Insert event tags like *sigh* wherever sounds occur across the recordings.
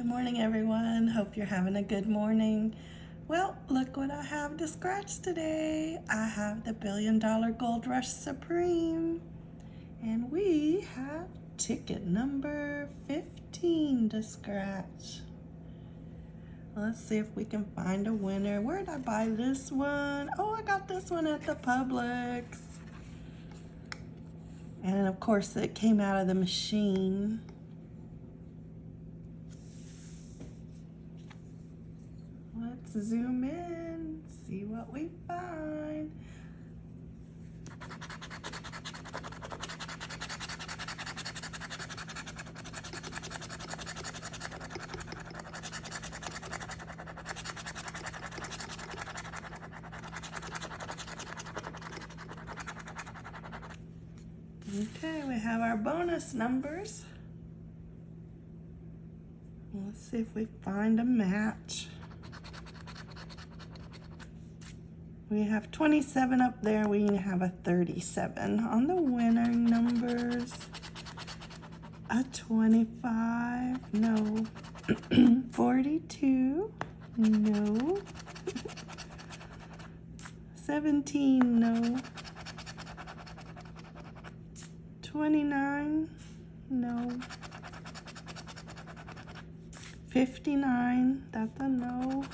Good morning, everyone. Hope you're having a good morning. Well, look what I have to scratch today. I have the Billion Dollar Gold Rush Supreme. And we have ticket number 15 to scratch. Let's see if we can find a winner. Where did I buy this one? Oh, I got this one at the Publix. And of course, it came out of the machine. Let's zoom in, see what we find. Okay, we have our bonus numbers. Let's see if we find a match. We have 27 up there. We have a 37 on the winner numbers. A 25, no. *clears throat* 42, no. 17, no. 29, no. 59, that's a no.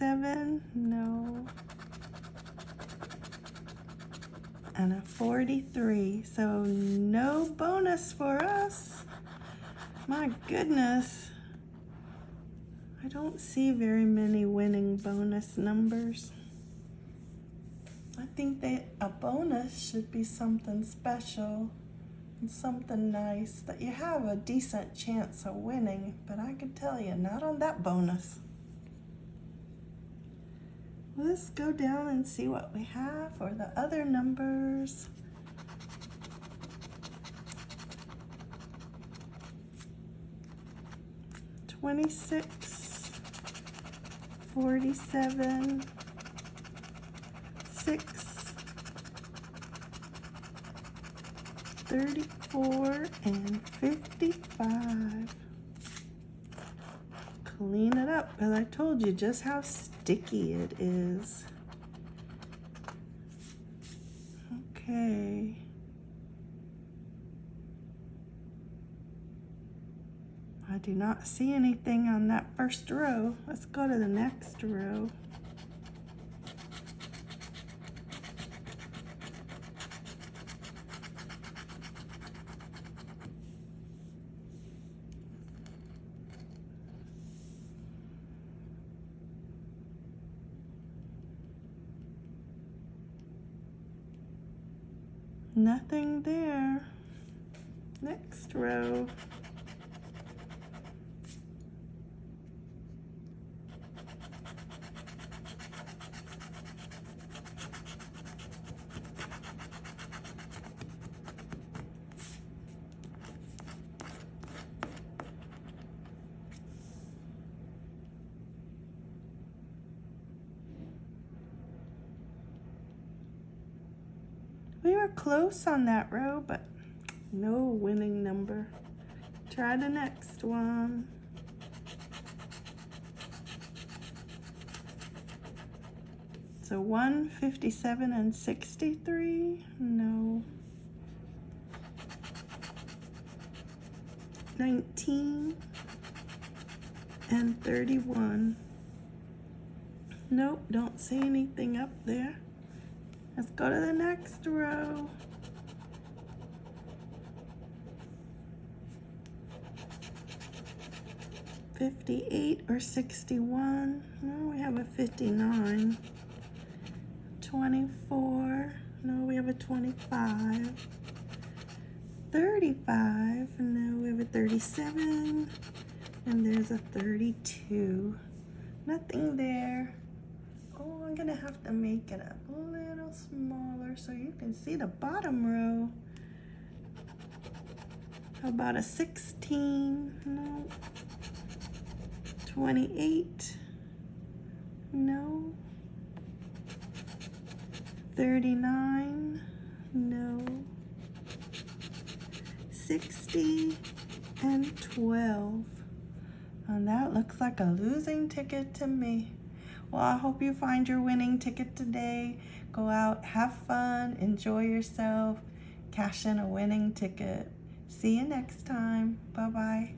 7, no. And a 43, so no bonus for us. My goodness. I don't see very many winning bonus numbers. I think that a bonus should be something special and something nice that you have a decent chance of winning, but I can tell you, not on that bonus. Let's go down and see what we have for the other numbers. Twenty-six, forty-seven, six, thirty-four, and fifty-five clean it up, but I told you just how sticky it is. Okay. I do not see anything on that first row. Let's go to the next row. Nothing there. Next row. We were close on that row, but no winning number. Try the next one. So 157 and 63, no. 19 and 31. Nope, don't see anything up there. Let's go to the next row. Fifty-eight or sixty-one. No, we have a fifty-nine. Twenty-four. No, we have a twenty-five. Thirty-five. No, we have a thirty-seven. And there's a thirty-two. Nothing there. Oh, I'm gonna have to make it up. So you can see the bottom row. About a 16? No. 28? No. 39? No. 60? and 12. And that looks like a losing ticket to me. Well, I hope you find your winning ticket today. Go out, have fun, enjoy yourself, cash in a winning ticket. See you next time. Bye-bye.